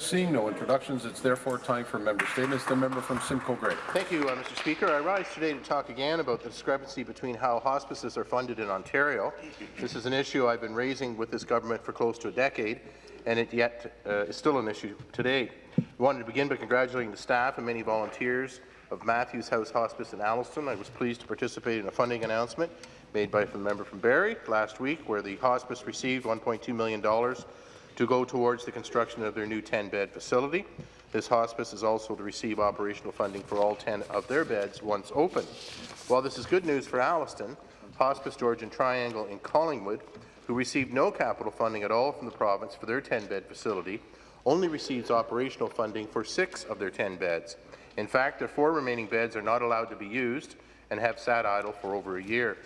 Seeing no introductions, it's therefore time for member statements. The member from Simcoe Grey. Thank you, uh, Mr. Speaker. I rise today to talk again about the discrepancy between how hospices are funded in Ontario. This is an issue I've been raising with this government for close to a decade, and it yet uh, is still an issue today. I wanted to begin by congratulating the staff and many volunteers of Matthews House Hospice in Alliston. I was pleased to participate in a funding announcement made by a member from Barrie last week, where the hospice received $1.2 million to go towards the construction of their new 10-bed facility. This hospice is also to receive operational funding for all 10 of their beds once open. While this is good news for Alliston, Hospice Georgian Triangle in Collingwood, who received no capital funding at all from the province for their 10-bed facility, only receives operational funding for six of their 10 beds. In fact, their four remaining beds are not allowed to be used and have sat idle for over a year.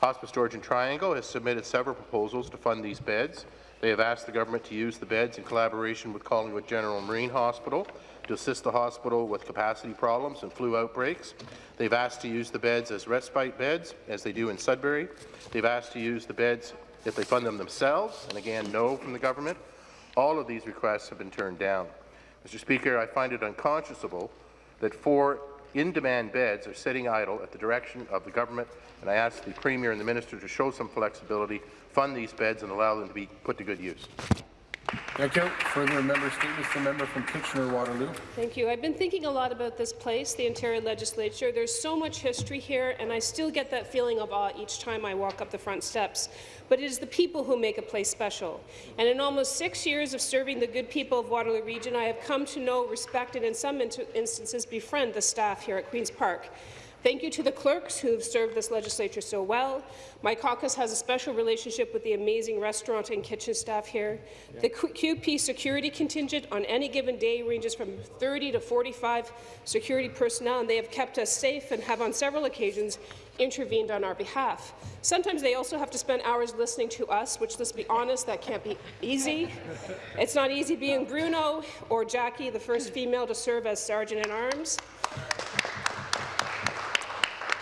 Hospice Georgian Triangle has submitted several proposals to fund these beds, they have asked the government to use the beds in collaboration with Collingwood General Marine Hospital to assist the hospital with capacity problems and flu outbreaks. They've asked to use the beds as respite beds, as they do in Sudbury. They've asked to use the beds if they fund them themselves, and again, no from the government. All of these requests have been turned down. Mr. Speaker, I find it unconscionable that four in-demand beds are sitting idle at the direction of the government, and I ask the Premier and the Minister to show some flexibility fund these beds and allow them to be put to good use. Thank you. Further member statements. The member from Kitchener-Waterloo. Thank you. I've been thinking a lot about this place, the Ontario Legislature. There's so much history here, and I still get that feeling of awe each time I walk up the front steps. But it is the people who make a place special. And in almost six years of serving the good people of Waterloo Region, I have come to know, respect, and in some instances befriend the staff here at Queen's Park. Thank you to the clerks who have served this legislature so well. My caucus has a special relationship with the amazing restaurant and kitchen staff here. The QP security contingent on any given day ranges from 30 to 45 security personnel, and they have kept us safe and have on several occasions intervened on our behalf. Sometimes they also have to spend hours listening to us, which, let's be honest, that can't be easy. It's not easy being Bruno or Jackie, the first female to serve as Sergeant-at-Arms.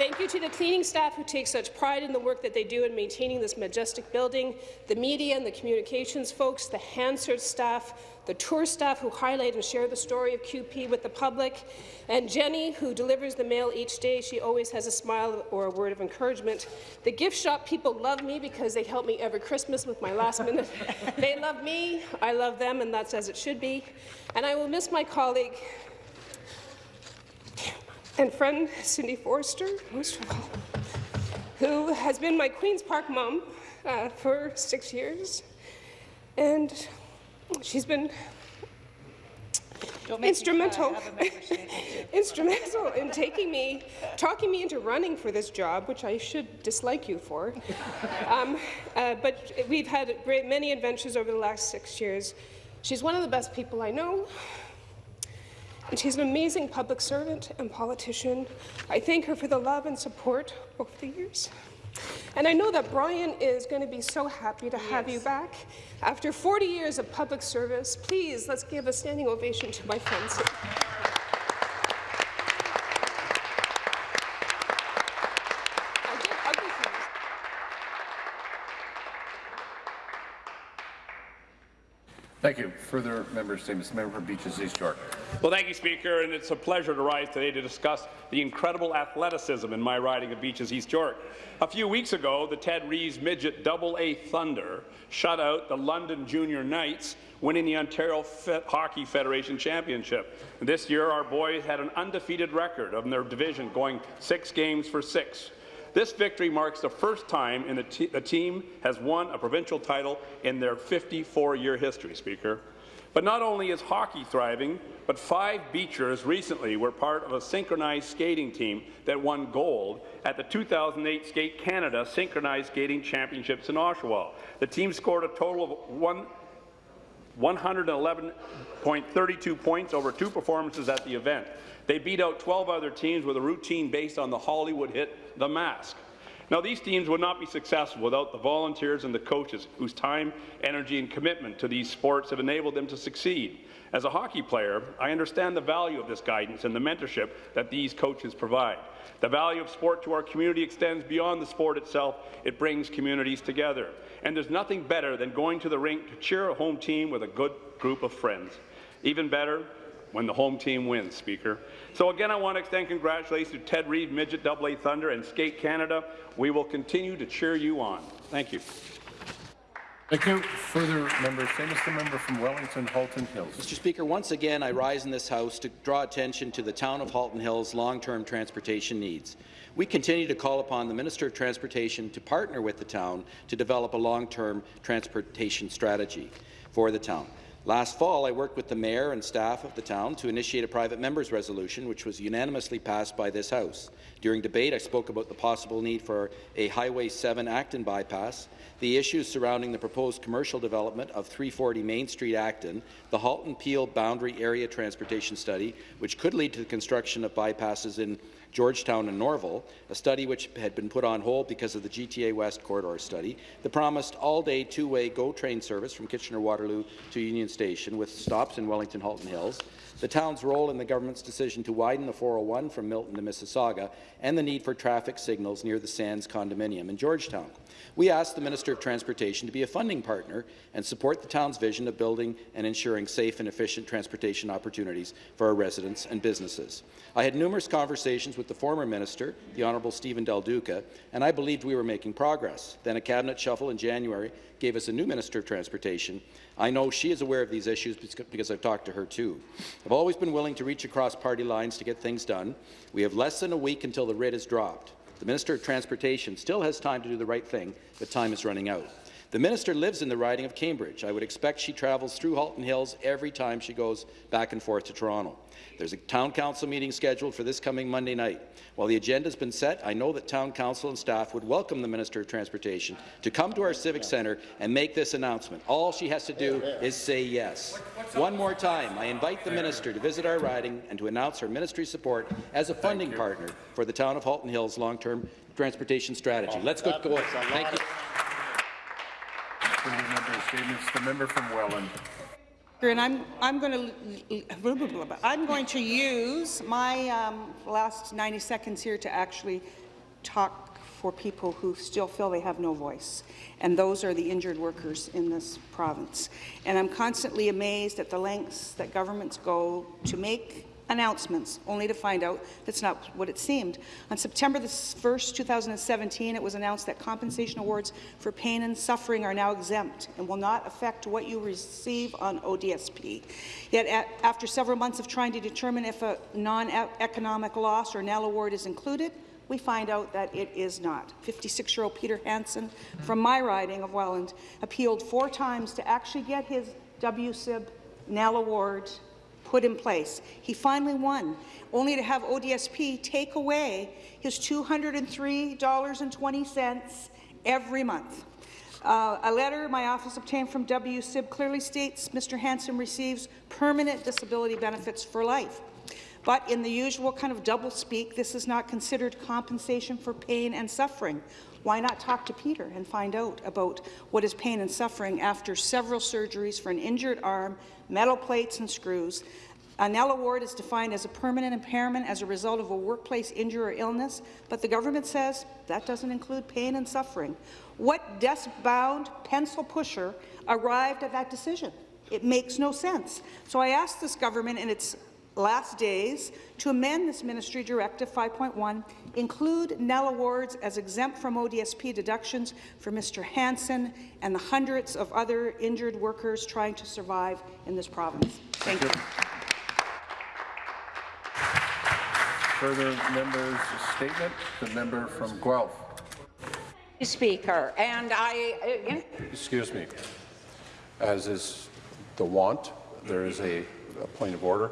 Thank you to the cleaning staff who take such pride in the work that they do in maintaining this majestic building, the media and the communications folks, the Hansard staff, the tour staff who highlight and share the story of QP with the public, and Jenny, who delivers the mail each day. She always has a smile or a word of encouragement. The gift shop people love me because they help me every Christmas with my last minute. they love me, I love them, and that's as it should be. And I will miss my colleague, and friend Cindy Forster, most of all, who has been my Queen's Park mom uh, for six years. And she's been instrumental, instrumental in taking me, talking me into running for this job, which I should dislike you for. um, uh, but we've had great many adventures over the last six years. She's one of the best people I know. And she's an amazing public servant and politician. I thank her for the love and support over the years. And I know that Brian is going to be so happy to have yes. you back. After 40 years of public service, please, let's give a standing ovation to my friends. Thank you. Further member statements. Member for Beaches East York. Well, thank you, Speaker, and it's a pleasure to rise today to discuss the incredible athleticism in my riding of Beaches East York. A few weeks ago, the Ted Reeve Midget Double A Thunder shut out the London Junior Knights, winning the Ontario Fe Hockey Federation Championship. This year, our boys had an undefeated record of their division, going six games for six. This victory marks the first time in the, the team has won a provincial title in their 54-year history, Speaker. But not only is hockey thriving, but five Beachers recently were part of a synchronized skating team that won gold at the 2008 Skate Canada Synchronized Skating Championships in Oshawa. The team scored a total of one 111.32 points over two performances at the event. They beat out 12 other teams with a routine based on the Hollywood hit The Mask. Now, these teams would not be successful without the volunteers and the coaches whose time, energy, and commitment to these sports have enabled them to succeed. As a hockey player, I understand the value of this guidance and the mentorship that these coaches provide. The value of sport to our community extends beyond the sport itself. It brings communities together. And there's nothing better than going to the rink to cheer a home team with a good group of friends. Even better, when the home team wins, Speaker. So again, I want to extend congratulations to Ted Reeve, Midget AA Thunder, and Skate Canada. We will continue to cheer you on. Thank you. Thank you. Further member statements, the member from Wellington, Halton Hills. Mr. Speaker, once again, I rise in this House to draw attention to the town of Halton Hills' long-term transportation needs. We continue to call upon the Minister of Transportation to partner with the town to develop a long-term transportation strategy for the town. Last fall, I worked with the Mayor and staff of the town to initiate a private member's resolution, which was unanimously passed by this House. During debate, I spoke about the possible need for a Highway 7 Acton bypass, the issues surrounding the proposed commercial development of 340 Main Street, Acton, the Halton-Peel Boundary Area Transportation Study, which could lead to the construction of bypasses in Georgetown and Norval, a study which had been put on hold because of the GTA West corridor study, the promised all-day two-way GO train service from Kitchener-Waterloo to Union Station with stops in Wellington Halton Hills, the town's role in the government's decision to widen the 401 from Milton to Mississauga, and the need for traffic signals near the Sands condominium in Georgetown. We asked the Minister of Transportation to be a funding partner and support the town's vision of building and ensuring safe and efficient transportation opportunities for our residents and businesses. I had numerous conversations with the former minister, the Honourable Steven Del Duca, and I believed we were making progress. Then a cabinet shuffle in January gave us a new Minister of Transportation. I know she is aware of these issues because I've talked to her too. I've always been willing to reach across party lines to get things done. We have less than a week until the writ is dropped. The Minister of Transportation still has time to do the right thing, but time is running out. The minister lives in the riding of Cambridge. I would expect she travels through Halton Hills every time she goes back and forth to Toronto. There's a town council meeting scheduled for this coming Monday night. While the agenda has been set, I know that town council and staff would welcome the Minister of Transportation to come to our civic centre and make this announcement. All she has to do is say yes. One more time, I invite the minister to visit our riding and to announce her ministry support as a funding partner for the town of Halton Hills long-term transportation strategy. Let's go. go. Thank you. Statements, the member from Welland. And I'm, I'm going to I'm going to use my um, last 90 seconds here to actually talk for people who still feel they have no voice, and those are the injured workers in this province. And I'm constantly amazed at the lengths that governments go to make announcements, only to find out that's not what it seemed. On September the 1st, 2017, it was announced that compensation awards for pain and suffering are now exempt and will not affect what you receive on ODSP. Yet, after several months of trying to determine if a non-economic loss or NEL award is included, we find out that it is not. 56-year-old Peter Hansen from my riding of Welland appealed four times to actually get his WSIB NEL award put in place. He finally won, only to have ODSP take away his $203.20 every month. Uh, a letter my office obtained from WSIB clearly states Mr. Hansen receives permanent disability benefits for life. But in the usual kind of double speak, this is not considered compensation for pain and suffering. Why not talk to Peter and find out about what is pain and suffering after several surgeries for an injured arm metal plates and screws. A NEL award is defined as a permanent impairment as a result of a workplace injury or illness, but the government says that doesn't include pain and suffering. What desk-bound pencil pusher arrived at that decision? It makes no sense. So I asked this government and its last days to amend this Ministry Directive 5.1, include NEL awards as exempt from ODSP deductions for Mr. Hansen and the hundreds of other injured workers trying to survive in this province. Thank, Thank you. Further members' statement. The member from Guelph. Speaker, and I. Uh, Excuse me. As is the want, there is a, a point of order.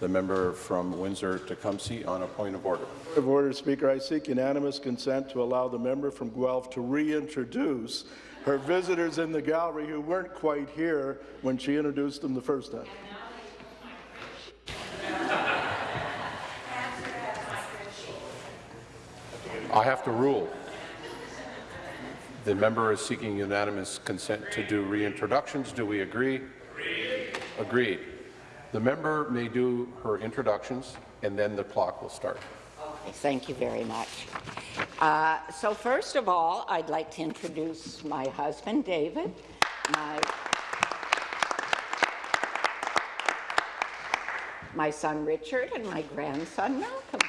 The member from Windsor-Tecumseh on a point of order. Of order, Speaker. I seek unanimous consent to allow the member from Guelph to reintroduce her visitors in the gallery who weren't quite here when she introduced them the first time. I have to rule. The member is seeking unanimous consent to do reintroductions. Do we agree? Agreed. Agreed. The member may do her introductions, and then the clock will start. Okay, thank you very much. Uh, so first of all, I'd like to introduce my husband, David, my my son Richard and my grandson Malcolm.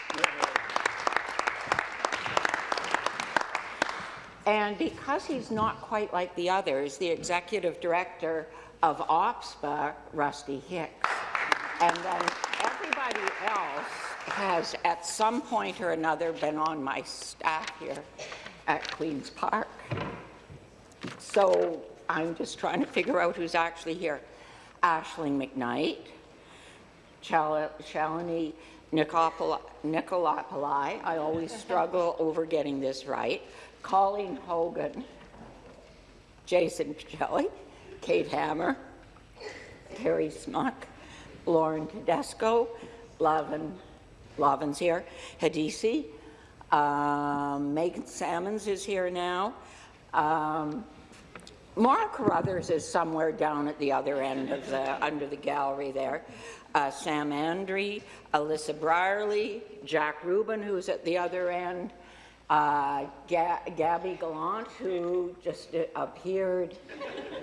And because he's not quite like the others, the executive director of OPSBA, Rusty Hicks, and then everybody else has at some point or another been on my staff here at Queen's Park. So I'm just trying to figure out who's actually here. Ashling McKnight, Chal- Shalini Nicolopoli, Nicolopoli, I always struggle over getting this right, Colleen Hogan, Jason Pacelli, Kate Hammer, Carrie Smuck, Lauren Tedesco, Lavin, Lavin's here, Hadisi, um, Megan Salmons is here now. Um, Carruthers is somewhere down at the other end of the, under the gallery there. Uh, Sam Andre, Alyssa Brierly, Jack Rubin, who's at the other end, uh, Ga Gabby Gallant, who just uh, appeared.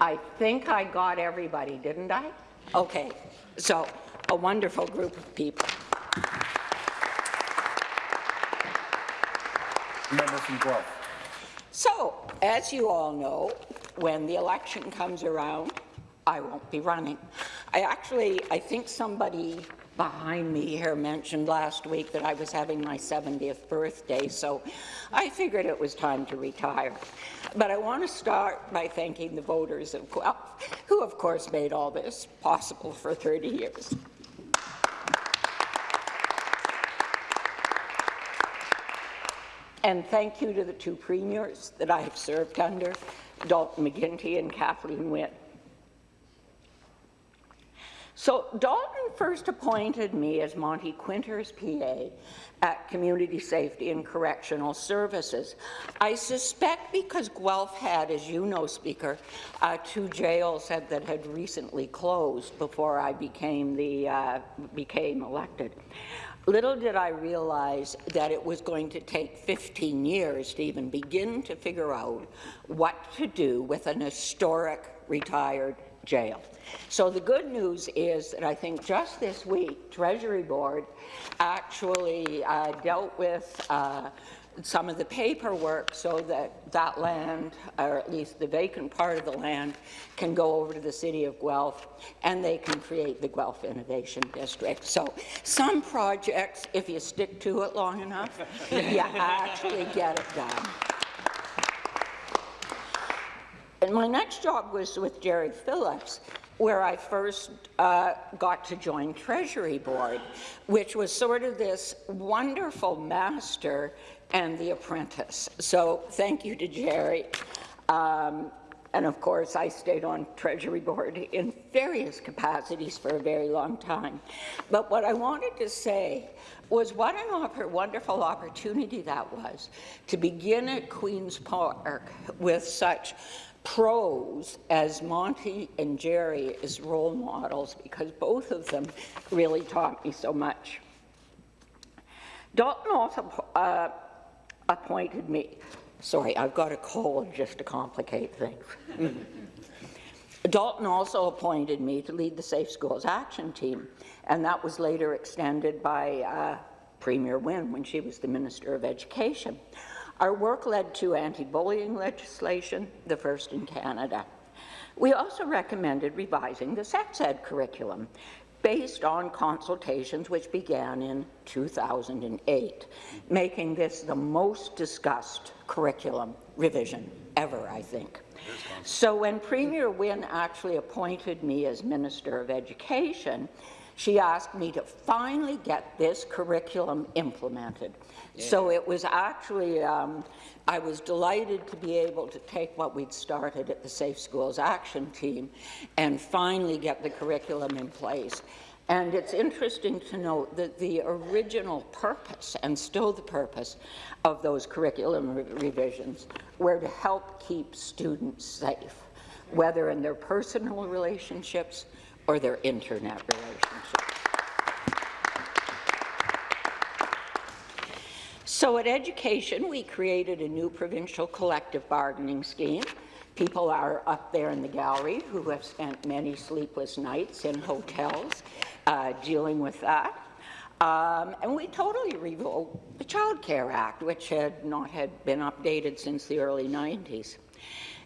I think I got everybody, didn't I? Okay, so a wonderful group of people. Member from Guelph. So, as you all know, when the election comes around, I won't be running. I actually, I think somebody behind me here mentioned last week that I was having my 70th birthday, so I figured it was time to retire. But I want to start by thanking the voters of Guelph, who of course made all this possible for 30 years. And thank you to the two premiers that I have served under, Dalton McGuinty and Kathleen Wynne. So Dalton first appointed me as Monte Kwinter's PA at Community Safety and Correctional Services. I suspect because Guelph had, as you know, Speaker, uh, two jails that, that had recently closed before I became, the, uh, became elected. Little did I realize that it was going to take 15 years to even begin to figure out what to do with an historic retired jail. So the good news is that I think just this week, Treasury Board actually uh, dealt with uh, some of the paperwork so that that land, or at least the vacant part of the land, can go over to the city of Guelph and they can create the Guelph Innovation District. So some projects, if you stick to it long enough, you actually get it done. And my next job was with Gerry Phillips, where I first uh, got to join Treasury Board, which was sort of this wonderful master and the apprentice. So thank you to Gerry. Um, and of course, I stayed on Treasury Board in various capacities for a very long time. But what I wanted to say was what an wonderful opportunity that was to begin at Queen's Park with such pros as Monte and Gerry as role models because both of them really taught me so much. Dalton also uh, appointed me. Sorry, I've got a cold just to complicate things. Dalton also appointed me to lead the Safe Schools Action Team, and that was later extended by uh, Premier Wynne when she was the Minister of Education. Our work led to anti-bullying legislation, the first in Canada. We also recommended revising the sex ed curriculum based on consultations which began in 2008, making this the most discussed curriculum revision ever, I think. So when Premier Wynne actually appointed me as Minister of Education, she asked me to finally get this curriculum implemented. Yeah. So it was actually, um, I was delighted to be able to take what we'd started at the Safe Schools Action Team and finally get the curriculum in place. And it's interesting to note that the original purpose, and still the purpose, of those curriculum re revisions were to help keep students safe, whether in their personal relationships or their internet relationships. So at Education, we created a new provincial collective bargaining scheme. People are up there in the gallery who have spent many sleepless nights in hotels uh, dealing with that. Um, and we totally revoked the Child Care Act, which had not had been updated since the early 90s.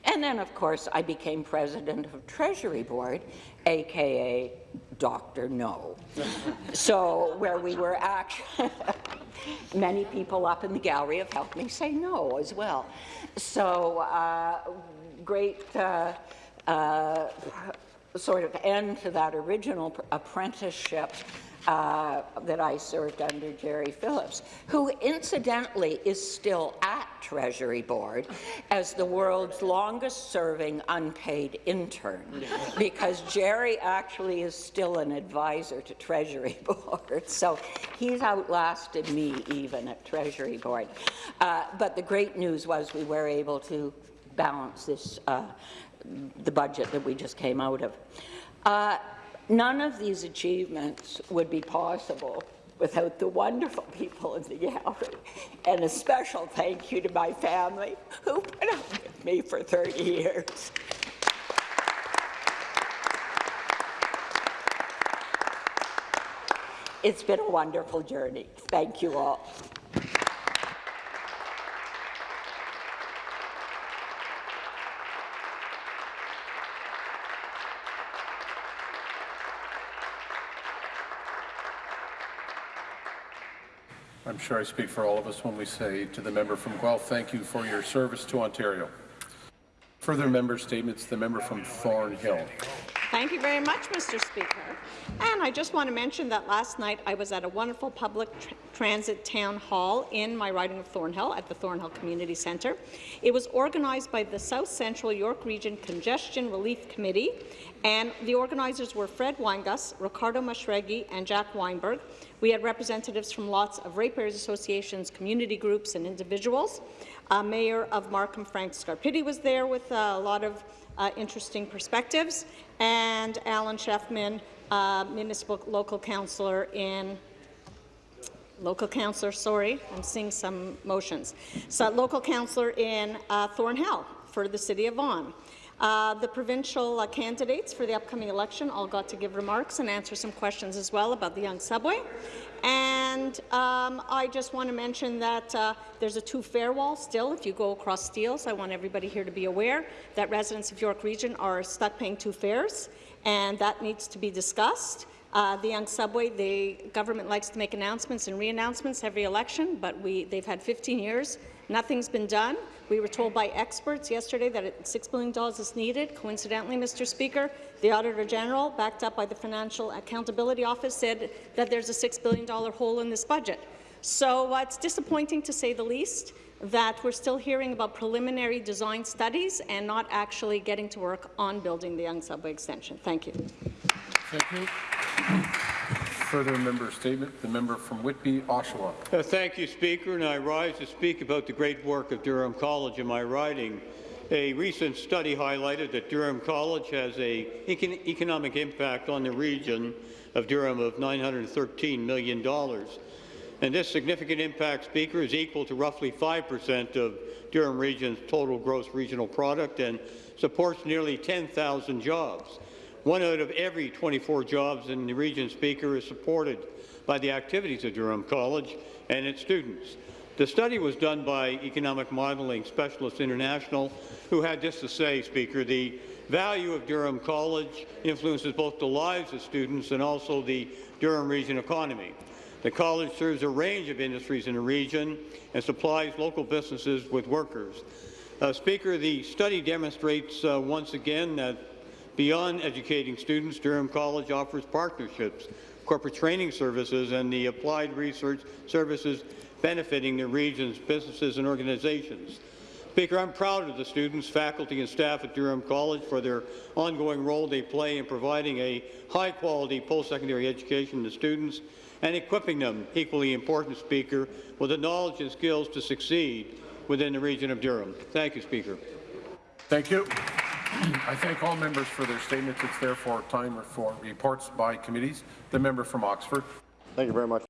And then, of course, I became president of Treasury Board, aka Dr. No. so where we were actually, many people up in the gallery have helped me say no as well. So uh, great uh, uh, sort of end to that original apprenticeship uh, that I served under Gerry Phillips, who incidentally is still at Treasury Board as the world's longest-serving unpaid intern, because Gerry actually is still an advisor to Treasury Board, so he's outlasted me even at Treasury Board. Uh, but the great news was we were able to balance this, uh, the budget that we just came out of. Uh, None of these achievements would be possible without the wonderful people in the gallery. And a special thank you to my family who put up with me for 30 years. It's been a wonderful journey. Thank you all. Sure I speak for all of us when we say to the member from Guelph, thank you for your service to Ontario. Further member statements, the member from Thornhill. Thank you very much, Mr. Speaker. And I just want to mention that last night I was at a wonderful public tr transit town hall in my riding of Thornhill at the Thornhill Community Centre. It was organized by the South Central York Region Congestion Relief Committee, and the organizers were Fred Weingus, Ricardo Mashregi, and Jack Weinberg. We had representatives from lots of ratepayers associations, community groups, and individuals. Uh, Mayor of Markham, Frank Scarpitti, was there with uh, a lot of uh, interesting perspectives, and Alan Shefman, uh, municipal local councillor in local councillor, sorry, I'm seeing some motions. So local councillor in uh, Thornhill for the city of Vaughan. Uh, the provincial uh, candidates for the upcoming election all got to give remarks and answer some questions as well about the Yonge subway. And um, I just want to mention that uh, there's a two-fare wall still if you go across Steeles. I want everybody here to be aware that residents of York Region are stuck paying two fares, and that needs to be discussed. Uh, the Yonge subway, the government likes to make announcements and re-announcements every election, but we, they've had 15 years. Nothing's been done. We were told by experts yesterday that $6 billion is needed. Coincidentally, Mr. Speaker, the Auditor General, backed up by the Financial Accountability Office, said that there's a $6 billion hole in this budget. So uh, it's disappointing, to say the least, that we're still hearing about preliminary design studies and not actually getting to work on building the Yonge Subway extension. Thank you. Thank you. Further member statement, the member from Whitby, Oshawa. Uh, thank you, Speaker, and I rise to speak about the great work of Durham College in my riding. A recent study highlighted that Durham College has an econ economic impact on the region of Durham of $913 million. And this significant impact, Speaker, is equal to roughly 5% of Durham Region's total gross regional product and supports nearly 10,000 jobs. One out of every 24 jobs in the region, Speaker, is supported by the activities of Durham College and its students. The study was done by Economic Modelling Specialists International, who had this to say, Speaker, the value of Durham College influences both the lives of students and also the Durham region economy. The college serves a range of industries in the region and supplies local businesses with workers. Uh, Speaker, the study demonstrates uh, once again that Beyond educating students, Durham College offers partnerships, corporate training services, and the applied research services benefiting the region's businesses and organizations. Speaker, I'm proud of the students, faculty, and staff at Durham College for their ongoing role they play in providing a high-quality post-secondary education to students and equipping them, equally important, Speaker, with the knowledge and skills to succeed within the region of Durham. Thank you, Speaker. Thank you. I thank all members for their statements. It's therefore time for reports by committees. The member from Oxford. Thank you very much.